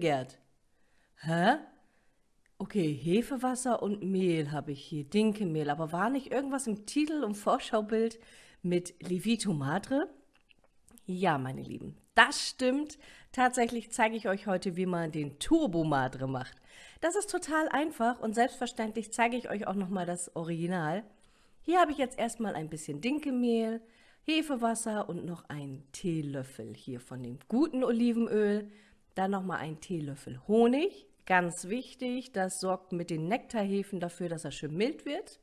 Gerd. Hä? Okay, Hefewasser und Mehl habe ich hier, Dinkelmehl. Aber war nicht irgendwas im Titel und Vorschaubild mit Levito Madre? Ja, meine Lieben, das stimmt. Tatsächlich zeige ich euch heute, wie man den Turbo Madre macht. Das ist total einfach und selbstverständlich zeige ich euch auch nochmal das Original. Hier habe ich jetzt erstmal ein bisschen Dinkelmehl, Hefewasser und noch einen Teelöffel hier von dem guten Olivenöl. Dann nochmal einen Teelöffel Honig. Ganz wichtig, das sorgt mit den Nektarhefen dafür, dass er schön mild wird.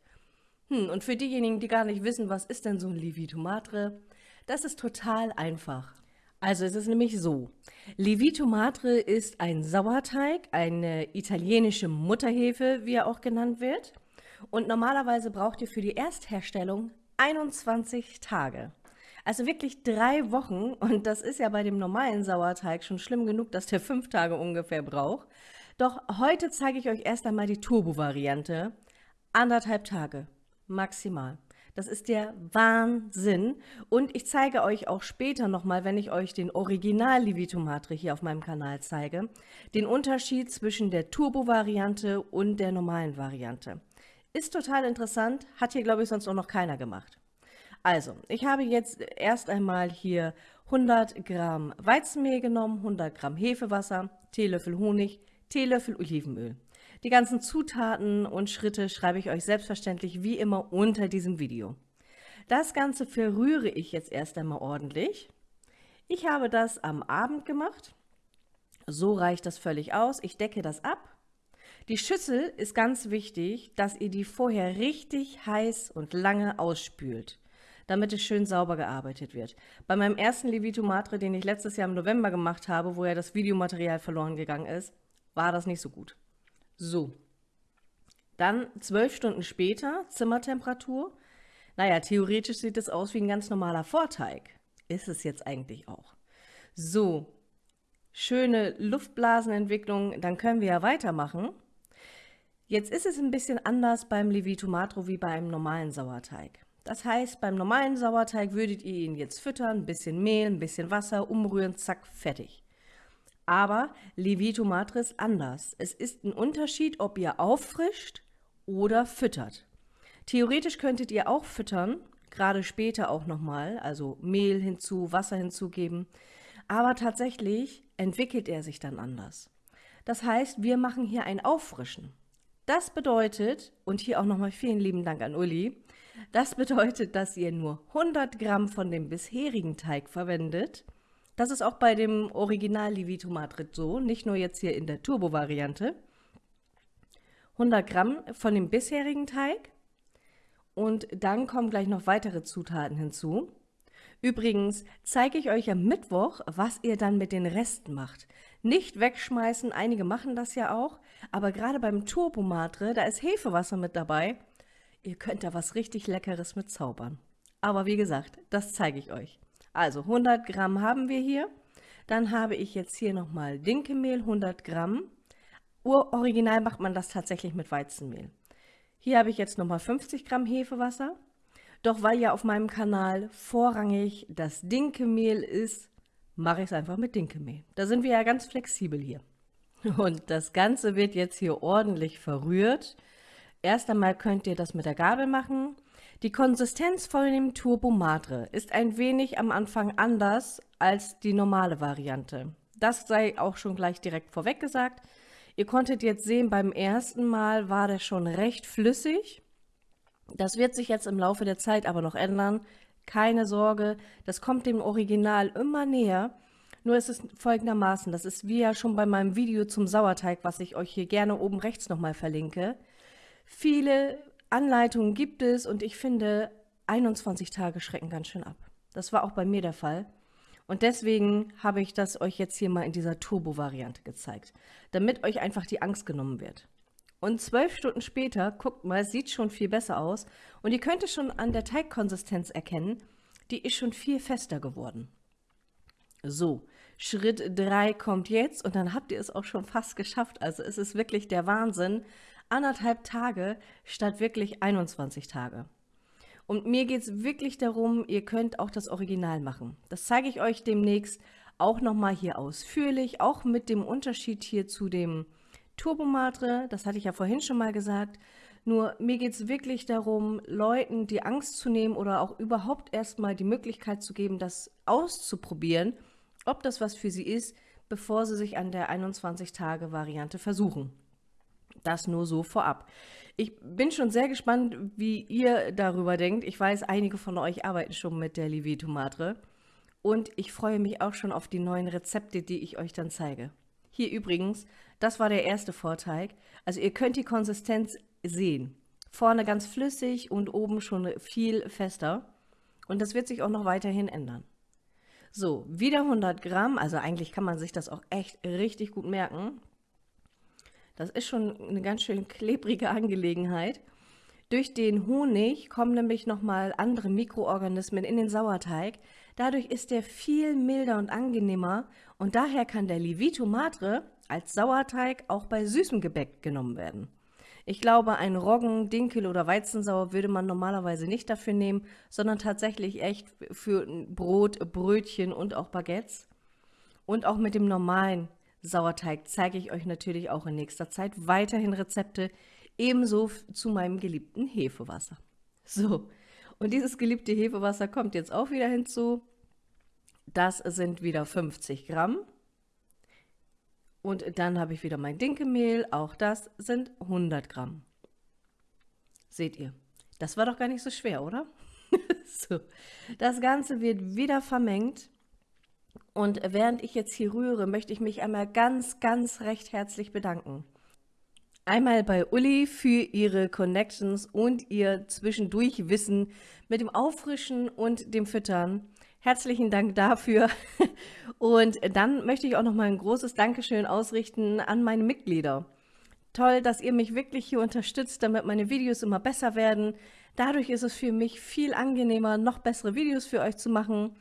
Hm, und für diejenigen, die gar nicht wissen, was ist denn so ein Levito Madre, das ist total einfach. Also es ist nämlich so, Levito Madre ist ein Sauerteig, eine italienische Mutterhefe, wie er auch genannt wird. Und normalerweise braucht ihr für die Erstherstellung 21 Tage. Also wirklich drei Wochen und das ist ja bei dem normalen Sauerteig schon schlimm genug, dass der fünf Tage ungefähr braucht. Doch heute zeige ich euch erst einmal die Turbo-Variante. Anderthalb Tage, maximal. Das ist der Wahnsinn. Und ich zeige euch auch später nochmal, wenn ich euch den Original Livitomatre hier auf meinem Kanal zeige, den Unterschied zwischen der Turbo-Variante und der normalen Variante. Ist total interessant, hat hier glaube ich sonst auch noch keiner gemacht. Also, ich habe jetzt erst einmal hier 100 Gramm Weizenmehl genommen, 100 Gramm Hefewasser, Teelöffel Honig, Teelöffel Olivenöl. Die ganzen Zutaten und Schritte schreibe ich euch selbstverständlich wie immer unter diesem Video. Das Ganze verrühre ich jetzt erst einmal ordentlich. Ich habe das am Abend gemacht. So reicht das völlig aus. Ich decke das ab die Schüssel ist ganz wichtig, dass ihr die vorher richtig heiß und lange ausspült, damit es schön sauber gearbeitet wird. Bei meinem ersten Levito Matre, den ich letztes Jahr im November gemacht habe, wo ja das Videomaterial verloren gegangen ist, war das nicht so gut. So, dann zwölf Stunden später, Zimmertemperatur. Naja, theoretisch sieht es aus wie ein ganz normaler Vorteig. Ist es jetzt eigentlich auch. So, schöne Luftblasenentwicklung, dann können wir ja weitermachen. Jetzt ist es ein bisschen anders beim Levito Matro wie beim normalen Sauerteig. Das heißt, beim normalen Sauerteig würdet ihr ihn jetzt füttern, ein bisschen Mehl, ein bisschen Wasser, umrühren, zack, fertig. Aber Levito Matre ist anders. Es ist ein Unterschied, ob ihr auffrischt oder füttert. Theoretisch könntet ihr auch füttern, gerade später auch nochmal, also Mehl hinzu, Wasser hinzugeben. Aber tatsächlich entwickelt er sich dann anders. Das heißt, wir machen hier ein Auffrischen. Das bedeutet, und hier auch nochmal vielen lieben Dank an Uli, das bedeutet, dass ihr nur 100 Gramm von dem bisherigen Teig verwendet. Das ist auch bei dem Original Livito Madrid so, nicht nur jetzt hier in der Turbo-Variante. 100 Gramm von dem bisherigen Teig und dann kommen gleich noch weitere Zutaten hinzu. Übrigens zeige ich euch am Mittwoch, was ihr dann mit den Resten macht. Nicht wegschmeißen, einige machen das ja auch, aber gerade beim Turbomatre, da ist Hefewasser mit dabei. Ihr könnt da was richtig Leckeres mit zaubern. Aber wie gesagt, das zeige ich euch. Also 100 Gramm haben wir hier. Dann habe ich jetzt hier nochmal Dinkelmehl, 100 Gramm. Original macht man das tatsächlich mit Weizenmehl. Hier habe ich jetzt nochmal 50 Gramm Hefewasser. Doch weil ja auf meinem Kanal vorrangig das Dinkelmehl ist, mache ich es einfach mit Dinkelmehl. Da sind wir ja ganz flexibel hier. Und das Ganze wird jetzt hier ordentlich verrührt. Erst einmal könnt ihr das mit der Gabel machen. Die Konsistenz von dem Turbo Madre ist ein wenig am Anfang anders als die normale Variante. Das sei auch schon gleich direkt vorweg gesagt. Ihr konntet jetzt sehen, beim ersten Mal war der schon recht flüssig. Das wird sich jetzt im Laufe der Zeit aber noch ändern. Keine Sorge, das kommt dem Original immer näher. Nur ist es folgendermaßen, das ist wie ja schon bei meinem Video zum Sauerteig, was ich euch hier gerne oben rechts nochmal verlinke. Viele Anleitungen gibt es und ich finde, 21 Tage schrecken ganz schön ab. Das war auch bei mir der Fall. Und deswegen habe ich das euch jetzt hier mal in dieser Turbo-Variante gezeigt, damit euch einfach die Angst genommen wird. Und zwölf Stunden später, guckt mal, sieht schon viel besser aus. Und ihr könnt es schon an der Teigkonsistenz erkennen, die ist schon viel fester geworden. So, Schritt 3 kommt jetzt und dann habt ihr es auch schon fast geschafft. Also es ist wirklich der Wahnsinn. Anderthalb Tage statt wirklich 21 Tage. Und mir geht es wirklich darum, ihr könnt auch das Original machen. Das zeige ich euch demnächst auch nochmal hier ausführlich, auch mit dem Unterschied hier zu dem Turbomatre, das hatte ich ja vorhin schon mal gesagt. Nur mir geht es wirklich darum, Leuten die Angst zu nehmen oder auch überhaupt erstmal die Möglichkeit zu geben, das auszuprobieren, ob das was für sie ist, bevor sie sich an der 21-Tage-Variante versuchen. Das nur so vorab. Ich bin schon sehr gespannt, wie ihr darüber denkt. Ich weiß, einige von euch arbeiten schon mit der Livito Matre. Und ich freue mich auch schon auf die neuen Rezepte, die ich euch dann zeige. Hier übrigens, das war der erste Vorteig. Also ihr könnt die Konsistenz sehen. Vorne ganz flüssig und oben schon viel fester. Und das wird sich auch noch weiterhin ändern. So, wieder 100 Gramm, also eigentlich kann man sich das auch echt richtig gut merken. Das ist schon eine ganz schön klebrige Angelegenheit. Durch den Honig kommen nämlich nochmal andere Mikroorganismen in den Sauerteig. Dadurch ist der viel milder und angenehmer und daher kann der Livito Matre als Sauerteig auch bei süßem Gebäck genommen werden. Ich glaube, ein Roggen, Dinkel oder Weizensauer würde man normalerweise nicht dafür nehmen, sondern tatsächlich echt für Brot, Brötchen und auch Baguettes. Und auch mit dem normalen Sauerteig zeige ich euch natürlich auch in nächster Zeit weiterhin Rezepte, ebenso zu meinem geliebten Hefewasser. So, und dieses geliebte Hefewasser kommt jetzt auch wieder hinzu. Das sind wieder 50 Gramm. Und dann habe ich wieder mein Dinkelmehl, auch das sind 100 Gramm. Seht ihr, das war doch gar nicht so schwer, oder? so, das Ganze wird wieder vermengt. Und während ich jetzt hier rühre, möchte ich mich einmal ganz, ganz recht herzlich bedanken. Einmal bei Uli für ihre Connections und ihr Zwischendurchwissen mit dem Auffrischen und dem Füttern. Herzlichen Dank dafür. Und dann möchte ich auch noch mal ein großes Dankeschön ausrichten an meine Mitglieder. Toll, dass ihr mich wirklich hier unterstützt, damit meine Videos immer besser werden. Dadurch ist es für mich viel angenehmer, noch bessere Videos für euch zu machen.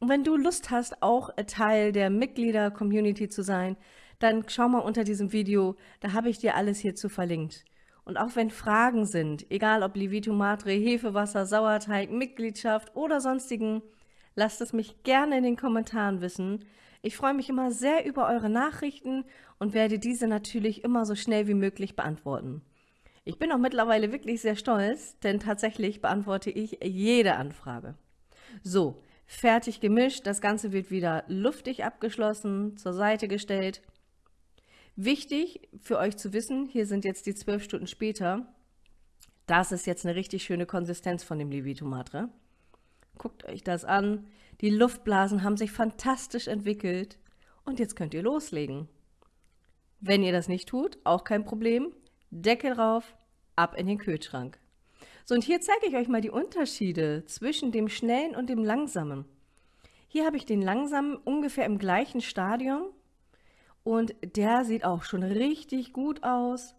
Und wenn du Lust hast, auch Teil der Mitglieder-Community zu sein, dann schau mal unter diesem Video, da habe ich dir alles hierzu verlinkt. Und auch wenn Fragen sind, egal ob Livito Matre, Hefewasser, Sauerteig, Mitgliedschaft oder sonstigen, lasst es mich gerne in den Kommentaren wissen. Ich freue mich immer sehr über eure Nachrichten und werde diese natürlich immer so schnell wie möglich beantworten. Ich bin auch mittlerweile wirklich sehr stolz, denn tatsächlich beantworte ich jede Anfrage. So, fertig gemischt, das Ganze wird wieder luftig abgeschlossen, zur Seite gestellt Wichtig für euch zu wissen, hier sind jetzt die zwölf Stunden später, das ist jetzt eine richtig schöne Konsistenz von dem Levito Matre. Guckt euch das an. Die Luftblasen haben sich fantastisch entwickelt. Und jetzt könnt ihr loslegen. Wenn ihr das nicht tut, auch kein Problem. Deckel drauf, ab in den Kühlschrank. So, und hier zeige ich euch mal die Unterschiede zwischen dem schnellen und dem langsamen. Hier habe ich den langsamen ungefähr im gleichen Stadium und der sieht auch schon richtig gut aus.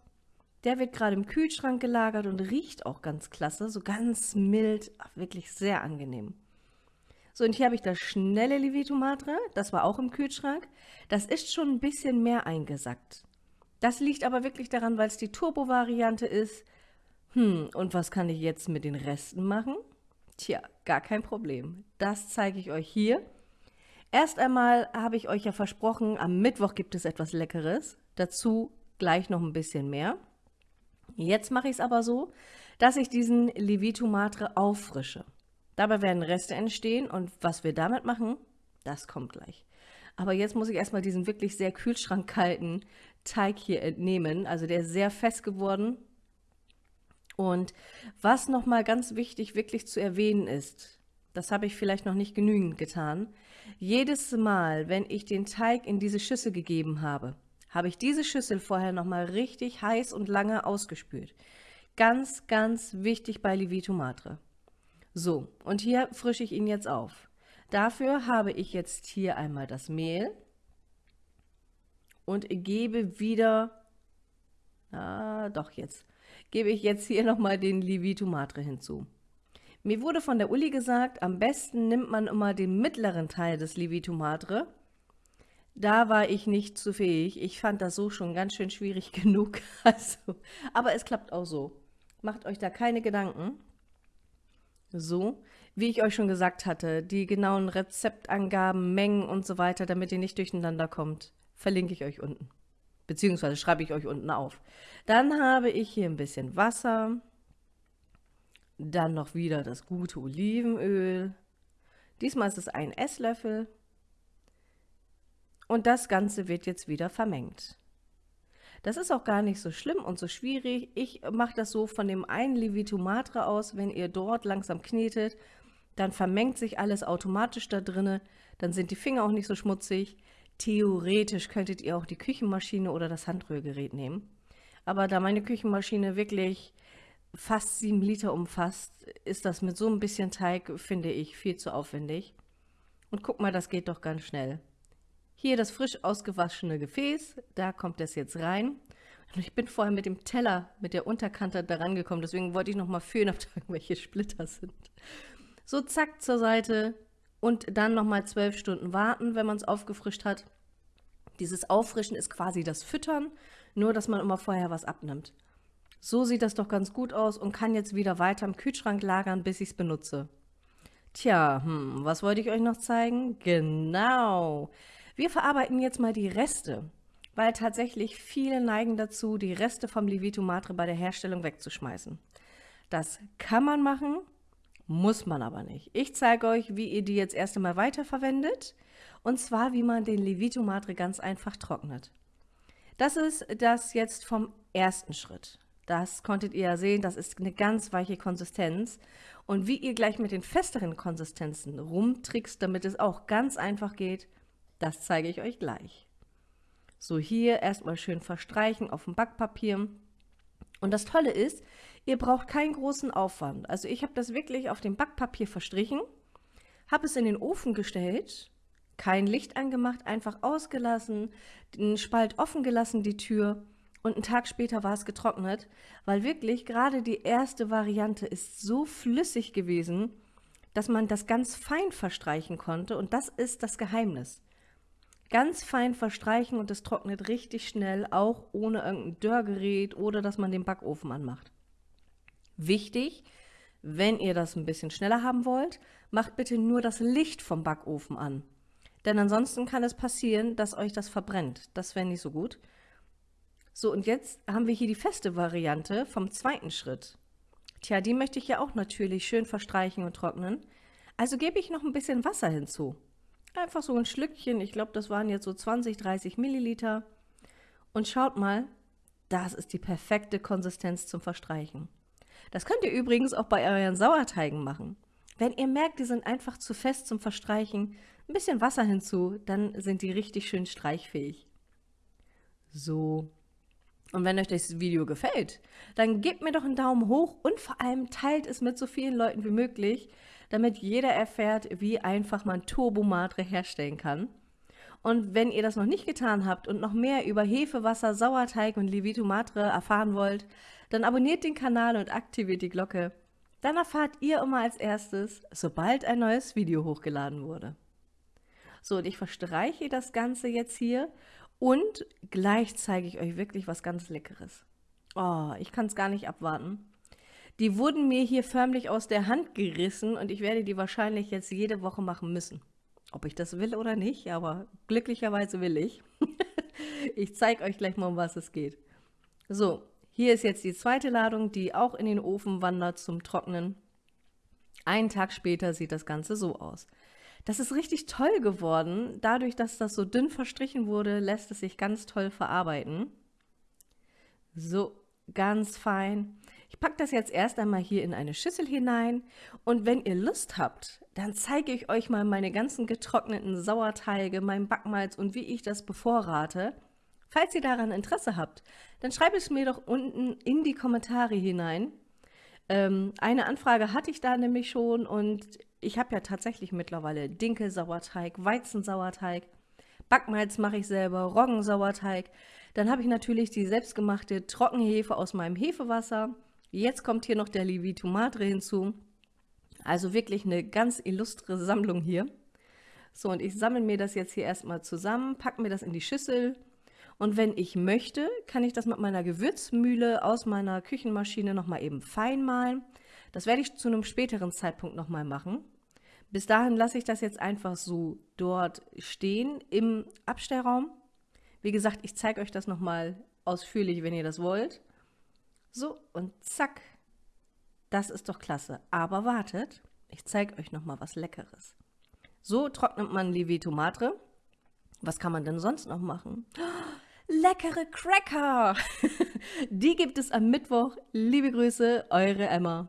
Der wird gerade im Kühlschrank gelagert und riecht auch ganz klasse, so ganz mild, wirklich sehr angenehm. So, und hier habe ich das schnelle Levitomatre, das war auch im Kühlschrank. Das ist schon ein bisschen mehr eingesackt. Das liegt aber wirklich daran, weil es die Turbo-Variante ist. Hm, und was kann ich jetzt mit den Resten machen? Tja, gar kein Problem. Das zeige ich euch hier. Erst einmal habe ich euch ja versprochen, am Mittwoch gibt es etwas Leckeres. Dazu gleich noch ein bisschen mehr. Jetzt mache ich es aber so, dass ich diesen Levito Matre auffrische. Dabei werden Reste entstehen und was wir damit machen, das kommt gleich. Aber jetzt muss ich erstmal diesen wirklich sehr kühlschrankkalten Teig hier entnehmen. Also der ist sehr fest geworden. Und was nochmal ganz wichtig wirklich zu erwähnen ist, das habe ich vielleicht noch nicht genügend getan. Jedes Mal, wenn ich den Teig in diese Schüssel gegeben habe, habe ich diese Schüssel vorher nochmal richtig heiß und lange ausgespült. Ganz, ganz wichtig bei Livito Matre. So, und hier frische ich ihn jetzt auf. Dafür habe ich jetzt hier einmal das Mehl und gebe wieder, ah, doch jetzt, gebe ich jetzt hier nochmal den Livito Matre hinzu. Mir wurde von der Uli gesagt, am besten nimmt man immer den mittleren Teil des Levito Madre. Da war ich nicht zu fähig. Ich fand das so schon ganz schön schwierig genug. Also, aber es klappt auch so. Macht euch da keine Gedanken. So, Wie ich euch schon gesagt hatte, die genauen Rezeptangaben, Mengen und so weiter, damit ihr nicht durcheinander kommt, verlinke ich euch unten. Beziehungsweise schreibe ich euch unten auf. Dann habe ich hier ein bisschen Wasser. Dann noch wieder das gute Olivenöl. Diesmal ist es ein Esslöffel. Und das Ganze wird jetzt wieder vermengt. Das ist auch gar nicht so schlimm und so schwierig. Ich mache das so von dem einen Levito Matre aus, wenn ihr dort langsam knetet, dann vermengt sich alles automatisch da drinne, dann sind die Finger auch nicht so schmutzig. Theoretisch könntet ihr auch die Küchenmaschine oder das Handrührgerät nehmen. Aber da meine Küchenmaschine wirklich fast sieben Liter umfasst, ist das mit so ein bisschen Teig, finde ich, viel zu aufwendig. Und guck mal, das geht doch ganz schnell. Hier das frisch ausgewaschene Gefäß, da kommt es jetzt rein. Und ich bin vorher mit dem Teller, mit der Unterkante da rangekommen, deswegen wollte ich noch mal fühlen, ob da irgendwelche Splitter sind. So zack zur Seite und dann noch mal zwölf Stunden warten, wenn man es aufgefrischt hat. Dieses Auffrischen ist quasi das Füttern, nur dass man immer vorher was abnimmt. So sieht das doch ganz gut aus und kann jetzt wieder weiter im Kühlschrank lagern, bis ich es benutze. Tja, hm, was wollte ich euch noch zeigen? Genau, wir verarbeiten jetzt mal die Reste, weil tatsächlich viele neigen dazu, die Reste vom Levito Matre bei der Herstellung wegzuschmeißen. Das kann man machen, muss man aber nicht. Ich zeige euch, wie ihr die jetzt erst einmal weiterverwendet und zwar, wie man den Levito Matre ganz einfach trocknet. Das ist das jetzt vom ersten Schritt. Das konntet ihr ja sehen, das ist eine ganz weiche Konsistenz. Und wie ihr gleich mit den festeren Konsistenzen rumtrickst, damit es auch ganz einfach geht, das zeige ich euch gleich. So hier erstmal schön verstreichen auf dem Backpapier. Und das Tolle ist, ihr braucht keinen großen Aufwand. Also ich habe das wirklich auf dem Backpapier verstrichen, habe es in den Ofen gestellt, kein Licht angemacht, einfach ausgelassen, den Spalt offen gelassen, die Tür und einen Tag später war es getrocknet, weil wirklich gerade die erste Variante ist so flüssig gewesen, dass man das ganz fein verstreichen konnte und das ist das Geheimnis. Ganz fein verstreichen und es trocknet richtig schnell, auch ohne irgendein Dörrgerät oder dass man den Backofen anmacht. Wichtig, wenn ihr das ein bisschen schneller haben wollt, macht bitte nur das Licht vom Backofen an. Denn ansonsten kann es passieren, dass euch das verbrennt. Das wäre nicht so gut. So, und jetzt haben wir hier die feste Variante vom zweiten Schritt. Tja, die möchte ich ja auch natürlich schön verstreichen und trocknen. Also gebe ich noch ein bisschen Wasser hinzu. Einfach so ein Schlückchen, ich glaube, das waren jetzt so 20, 30 Milliliter. Und schaut mal, das ist die perfekte Konsistenz zum Verstreichen. Das könnt ihr übrigens auch bei euren Sauerteigen machen. Wenn ihr merkt, die sind einfach zu fest zum Verstreichen, ein bisschen Wasser hinzu, dann sind die richtig schön streichfähig. So. Und wenn euch das Video gefällt, dann gebt mir doch einen Daumen hoch und vor allem teilt es mit so vielen Leuten wie möglich, damit jeder erfährt, wie einfach man Turbomatre herstellen kann. Und wenn ihr das noch nicht getan habt und noch mehr über Hefe, Wasser, Sauerteig und Levito Matre erfahren wollt, dann abonniert den Kanal und aktiviert die Glocke. Dann erfahrt ihr immer als erstes, sobald ein neues Video hochgeladen wurde. So, und ich verstreiche das Ganze jetzt hier und gleich zeige ich euch wirklich was ganz Leckeres. Oh, ich kann es gar nicht abwarten. Die wurden mir hier förmlich aus der Hand gerissen und ich werde die wahrscheinlich jetzt jede Woche machen müssen. Ob ich das will oder nicht, aber glücklicherweise will ich. ich zeige euch gleich mal, um was es geht. So, hier ist jetzt die zweite Ladung, die auch in den Ofen wandert zum Trocknen. Einen Tag später sieht das Ganze so aus. Das ist richtig toll geworden. Dadurch, dass das so dünn verstrichen wurde, lässt es sich ganz toll verarbeiten. So, ganz fein. Ich packe das jetzt erst einmal hier in eine Schüssel hinein und wenn ihr Lust habt, dann zeige ich euch mal meine ganzen getrockneten Sauerteige, mein Backmalz und wie ich das bevorrate. Falls ihr daran Interesse habt, dann schreibt es mir doch unten in die Kommentare hinein. Ähm, eine Anfrage hatte ich da nämlich schon und ich habe ja tatsächlich mittlerweile Dinkelsauerteig, Weizensauerteig, Backmalz mache ich selber, Roggensauerteig. Dann habe ich natürlich die selbstgemachte Trockenhefe aus meinem Hefewasser. Jetzt kommt hier noch der Levito Madre hinzu. Also wirklich eine ganz illustre Sammlung hier. So, und ich sammle mir das jetzt hier erstmal zusammen, packe mir das in die Schüssel. Und wenn ich möchte, kann ich das mit meiner Gewürzmühle aus meiner Küchenmaschine nochmal eben fein malen. Das werde ich zu einem späteren Zeitpunkt nochmal machen. Bis dahin lasse ich das jetzt einfach so dort stehen im Abstellraum. Wie gesagt, ich zeige euch das nochmal ausführlich, wenn ihr das wollt. So, und zack. Das ist doch klasse. Aber wartet, ich zeige euch nochmal was Leckeres. So trocknet man Leveto Madre. Was kann man denn sonst noch machen? leckere Cracker! Die gibt es am Mittwoch. Liebe Grüße, eure Emma.